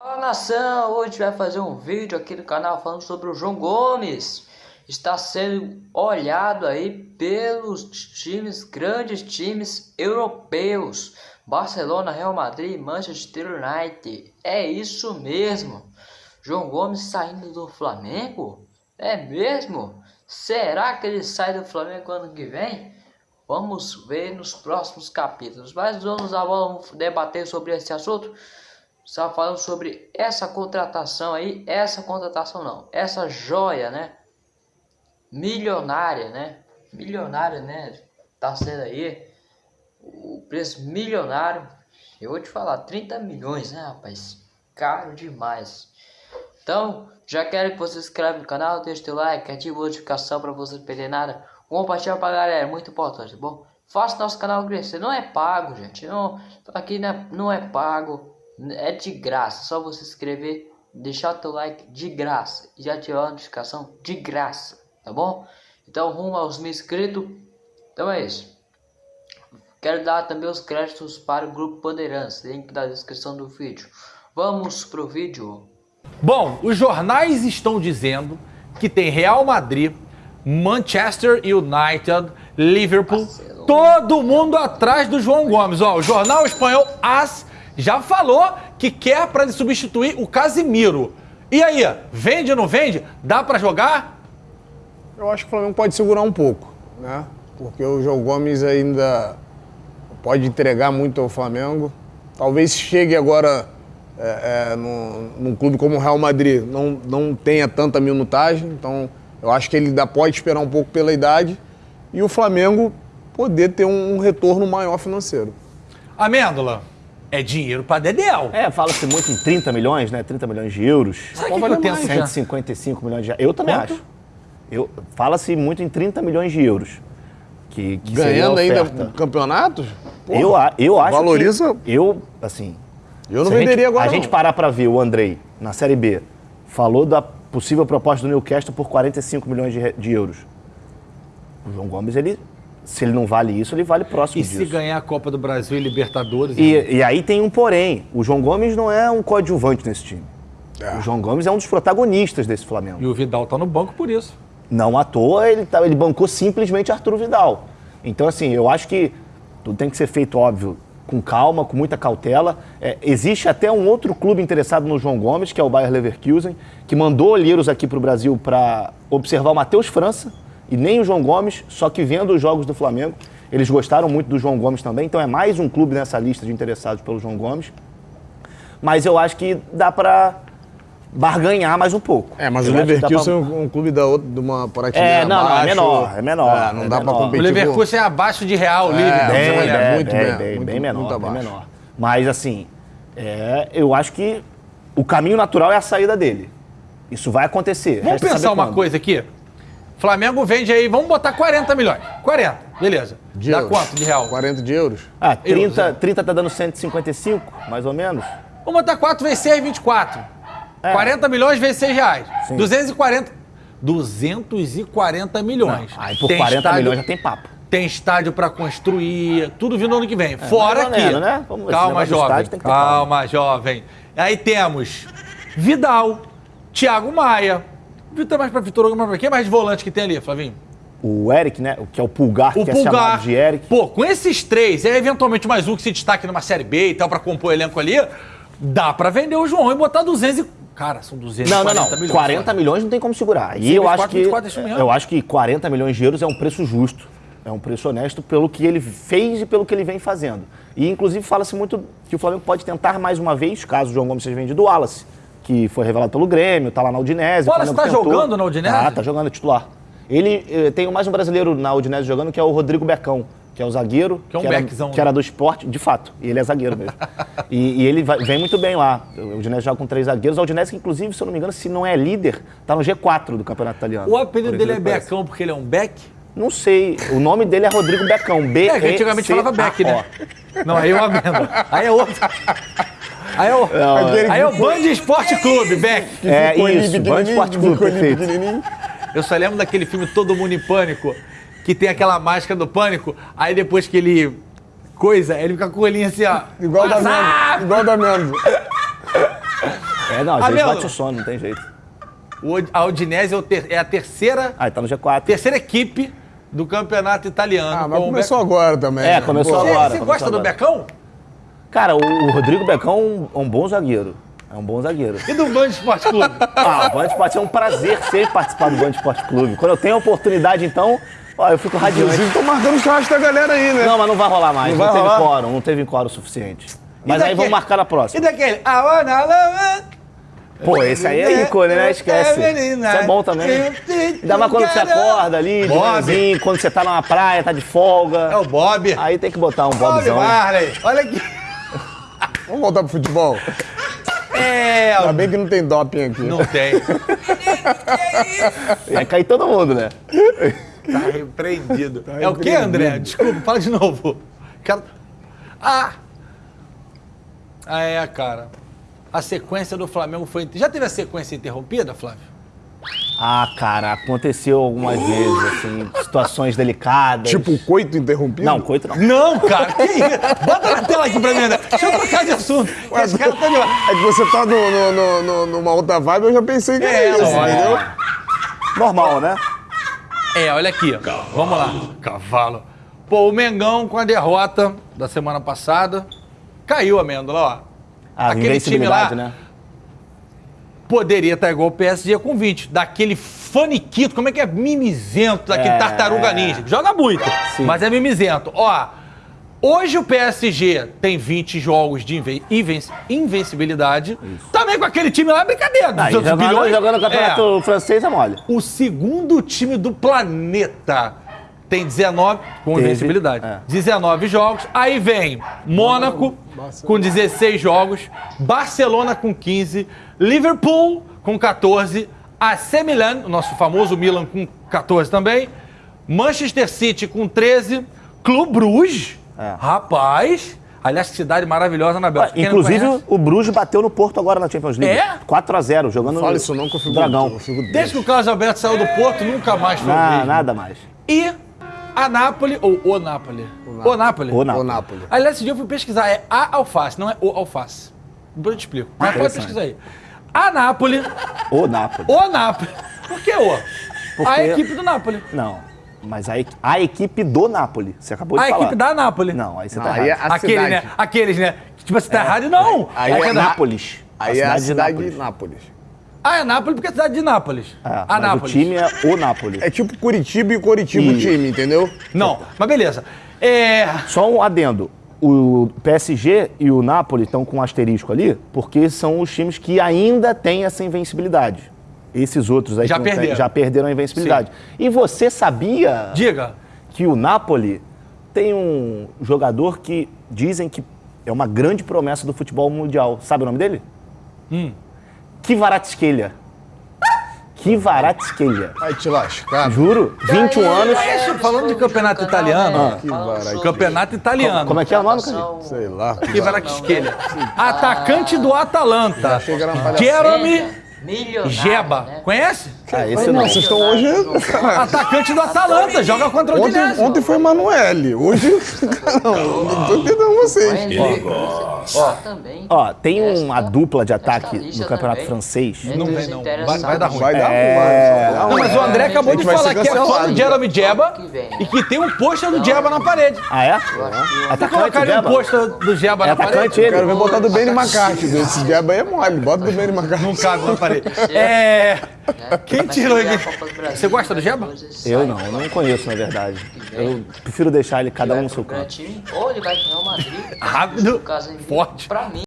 Fala nação, hoje vai fazer um vídeo aqui no canal falando sobre o João Gomes. Está sendo olhado aí pelos times, grandes times europeus. Barcelona, Real Madrid, Manchester United. É isso mesmo. João Gomes saindo do Flamengo? É mesmo? Será que ele sai do Flamengo ano que vem? Vamos ver nos próximos capítulos. Mas vamos, vamos debater sobre esse assunto. Está falando sobre essa contratação aí, essa contratação não, essa joia, né? Milionária, né? Milionária, né? Tá sendo aí o preço milionário. Eu vou te falar, 30 milhões, né, rapaz? Caro demais. Então, já quero que você se inscreva no canal, deixe seu like, ative a notificação para você não perder nada. Compartilha pra galera, é muito importante, tá bom? Faça nosso canal crescer, não é pago, gente. Não, aqui não é, não é pago é de graça, só você se inscrever, deixar teu like de graça e ativar a notificação de graça, tá bom? Então rumo aos mil inscritos, então é isso. Quero dar também os créditos para o Grupo Bandeirantes, link da descrição do vídeo. Vamos pro vídeo. Bom, os jornais estão dizendo que tem Real Madrid, Manchester United, Liverpool, Barcelona. todo mundo atrás do João Gomes. Ó, o jornal espanhol AS já falou que quer para substituir o Casimiro. E aí, vende ou não vende? Dá para jogar? Eu acho que o Flamengo pode segurar um pouco, né? Porque o João Gomes ainda pode entregar muito ao Flamengo. Talvez chegue agora é, é, num, num, clube como o Real Madrid, não, não tenha tanta minutagem. Então, eu acho que ele ainda pode esperar um pouco pela idade. E o Flamengo poder ter um, um retorno maior financeiro. Amêndola, é dinheiro para Dedéu. É, fala-se muito em 30 milhões, né? 30 milhões de euros. Sabe Qual vale o tempo? 155 milhões de euros. Eu também Quanto? acho. Eu, fala-se muito em 30 milhões de euros. Que, que Ganhando ainda campeonatos? eu, eu acho valoriza... que... Eu, assim... Eu não venderia gente, agora A não. gente parar para ver o Andrei, na Série B, falou da possível proposta do Newcastle por 45 milhões de, de euros. O João Gomes, ele se ele não vale isso, ele vale próximo e disso. E se ganhar a Copa do Brasil e Libertadores? E, né? e, aí tem um porém. O João Gomes não é um coadjuvante nesse time. É. O João Gomes é um dos protagonistas desse Flamengo. E o Vidal tá no banco por isso. Não à toa, ele, tá, ele bancou simplesmente Arturo Vidal. Então, assim, eu acho que tudo tem que ser feito, óbvio, com calma, com muita cautela. É, existe até um outro clube interessado no João Gomes, que é o Bayer Leverkusen, que mandou olheiros aqui para o Brasil para observar o Matheus França, e nem o João Gomes, só que vendo os jogos do Flamengo, eles gostaram muito do João Gomes também, então é mais um clube nessa lista de interessados pelo João Gomes. Mas eu acho que dá para barganhar mais um pouco. É, mas eu o Leverkusen pra... é um clube da outra, de uma prateleira É, não, abaixo. não, é menor, é menor. É, não é dá para competir. O Leverkusen é abaixo de Real, é, líder. Bem, bem, bem, muito bem, bem, bem, muito, bem menor, muito bem menor. Mas assim, é, eu acho que o caminho natural é a saída dele. Isso vai acontecer. Vamos pensar uma quando. coisa aqui? Flamengo vende aí, vamos botar 40 milhões. 40, beleza. De Dá euros. quanto de real? 40 de euros. Ah, 30, euros, 30 tá dando 155, mais ou menos. Vamos botar 4 vezes 6, 24. É. 40 milhões vezes 6 reais. Sim. 240. 240 milhões. Não. Aí por tem 40 estádio, milhões já tem papo. Tem estádio para construir, tudo vindo ano que vem. É, Fora que. Menos, né? Vamos, calma, jovem. Calma, jovem. Aí temos Vidal, Thiago Maia, Vitor mais pra Vitor Hugo, mais pra quem mais de volante que tem ali, Flavinho? O Eric, né? Que é o Pulgar, o que Pulgar. é chamado de Eric. Pô, com esses três, e eventualmente mais um que se destaque numa Série B e tal, pra compor o elenco ali, dá pra vender o João e botar 200 e... Cara, são 240 não, não, não. milhões. 40 milhões não tem como segurar. E eu acho que eu acho que 40 milhões de euros é um preço justo. É um preço honesto pelo que ele fez e pelo que ele vem fazendo. E inclusive fala-se muito que o Flamengo pode tentar mais uma vez, caso o João Gomes seja vendido, o Wallace que foi revelado pelo Grêmio, tá lá na Udinese. Olha, você tá tentou. jogando na Udinese? Ah, tá jogando titular. Ele eh, tem mais um brasileiro na Udinese jogando, que é o Rodrigo Becão, que é o zagueiro. Que é um que era, beckzão. Que era do esporte, de fato. E ele é zagueiro mesmo. e, e, ele vai, vem muito bem lá. O Udinese joga com três zagueiros. A Udinese, inclusive, se eu não me engano, se não é líder, tá no G4 do Campeonato Italiano. O apelido dele é Becão porque ele é um Beck? Não sei. O nome dele é Rodrigo Becão. B É, antigamente falava Beck, né? Não, aí eu amendo. Aí é outro. Aí é o, não, aí é o Band Esporte Clube, Beck. É isso, Band Esporte Clube, perfeito. Eu só lembro daquele filme Todo Mundo em Pânico, que tem aquela máscara do pânico, aí depois que ele coisa, ele fica com o olhinho assim, ó. Igual da Mendes. Igual da Mendes. É, não, às vezes bate o sono, não tem jeito. o- a Udinese é, o ter- é a terceira, Ah, tá no G4. terceira equipe do campeonato italiano. Ah, mas começou agora também. É, né? começou Pô, Você, agora. você começou gosta do agora. Becão? Cara, o, o Rodrigo Becão é um, é um bom zagueiro. É um bom zagueiro. E do Band Esporte Clube? Ah, o Band Esporte é um prazer sempre participar do Band Esporte Clube. Quando eu tenho a oportunidade, então, ó, eu fico radiante. Inclusive, tô marcando churrasco da galera aí, né? Não, mas não vai rolar mais. Não Não, teve rolar? quórum, não teve quórum suficiente. Mas aí vamos marcar na E próxima. daquele? I wanna love. Pô, esse aí é ícone, né? Esquece. Isso é bom também. Ainda mais quando você acorda ali, de Bob. manhãzinho, quando você tá numa praia, tá de folga. É o Bob. Aí tem que botar um Bob Bobzão. Marley. Olha aqui. Vamos voltar pro futebol. É, Ainda bem que não tem doping aqui. não tem. Vai cair todo mundo, né? Tá repreendido. Tá é o que. André? Desculpa, fala de novo. Quero... Ah! Ah, é, cara. A sequência do Flamengo foi. Já teve a sequência interrompida, Flávio? Ah, cara, aconteceu algumas vezes, assim, situações delicadas. Tipo, coito interrompido? Não, coito não. Não, cara, que isso? Bota na tela aqui pra mim, André. Deixa eu trocar de assunto. que Esse cara tá de... É que você tá no, no- no- no- numa outra vibe, eu já pensei que É, era isso, entendeu? Normal, né? É, olha aqui. ó. Vamos lá. Cavalo. Pô, o Mengão com a derrota da semana passada. Caiu a amêndola, ó. A Aquele time lá- né? Poderia estar igual o PSG com 20. Daquele faniquito, como é que é? Mimizento, daquele É. tartaruga ninja. Joga muito, Sim. mas é mimizento. Ó, hoje o PSG tem 20 jogos de inven inven- invencibilidade. Também com aquele time lá, é brincadeira. 200 jogando, bilhões. jogando no campeonato É. francês é mole. O segundo time do planeta tem 19 com Teve, invencibilidade. é. 19 jogos. Aí vem Mônaco com 16 jogos, Barcelona com 15, Liverpool com 14, AC Milan, o nosso famoso Milan com 14 também, Manchester City com 13, Clube Bruges. É. Rapaz, aliás, cidade maravilhosa na Bélgica. Não Inclusive, o Bruges bateu no Porto agora na Champions League. É? 4x0, jogando Não no fala isso não, que eu fico, Dragão. eu fico Desde que o Carlos Alberto saiu do Porto, nunca mais foi o Na- mesmo. nada mais. E a Nápoles, ou o Nápoles. O Nápoles. O Nápoles. Napoli. Aliás, esse dia eu fui pesquisar, é a alface, não é o alface. Depois eu te explico. Mas pode pesquisar aí. A Nápoles, O Nápoles. o Nápoles. Por que o? Porque- A equipe do Nápoles. Não. Mas a, a equipe do Napoli. Você acabou de A falar. equipe da Nápoles. Não, aí você Não, tá aí é errado. a Aquele, cidade. né? Aqueles, né? Tipo, você tá errado? Não. Aí É, é na- Nápoles. Aí é a cidade Nápoles. de Nápoles. Ah, é Nápoles porque é a cidade de Nápoles. É, a mas Nápoles. o time é o Nápoles. É tipo Curitiba e Curitiba o time, entendeu? Não, mas beleza. É... Só um adendo. O PSG e o Napoli estão com um asterisco ali, porque são os times que ainda têm essa invencibilidade. Esses outros aí Já perderam. já perderam a invencibilidade. E você sabia Diga. que o Napoli tem um jogador que dizem que é uma grande promessa do futebol mundial. Sabe o nome dele? Hum. Kvaratskhelia. Kvaratskhelia. Vai te lascar. Juro, 21 anos. Falando de campeonato italiano, Que. Campeonato italiano. Como é que é o nome, cara? Sei lá. Que Varakskhelia. Atacante do Atalanta. Que. Jeremy Jeba. né? Conhece? Ah, esse Não, vocês estão hoje. Atacante do Atalanta. Joga contra o Ontem, ontem foi Emanuele. Hoje. Não, não tô entendendo vocês. Ó, também. Ó, tem uma Esta- dupla de ataque no campeonato também. francês. Entre Não vem, não. Vai- vai dar ruim. Vai dar É. ruim, Não, mas o André acabou de falar que é fã do Jeremy Jeba e que tem um pôster do Jeba na parede. Ah, é? Você Atacante, colocaria um Jeba? pôster do Jeba É na atacante parede? ele? Quero ver botar do Benny McCarthy. Esse aí é mole. Bota do Benny McCarthy. Não cabe na parede. É... né? Quem Mas tirou Brasil, Você gosta do Jeba? depois Eu sai. não, eu não conheço, na verdade. Eu prefiro deixar ele cada um Vai no seu canto. time, Ou ele vai pro Real Madrid. Rápido, caso, ele- forte. Pra mim,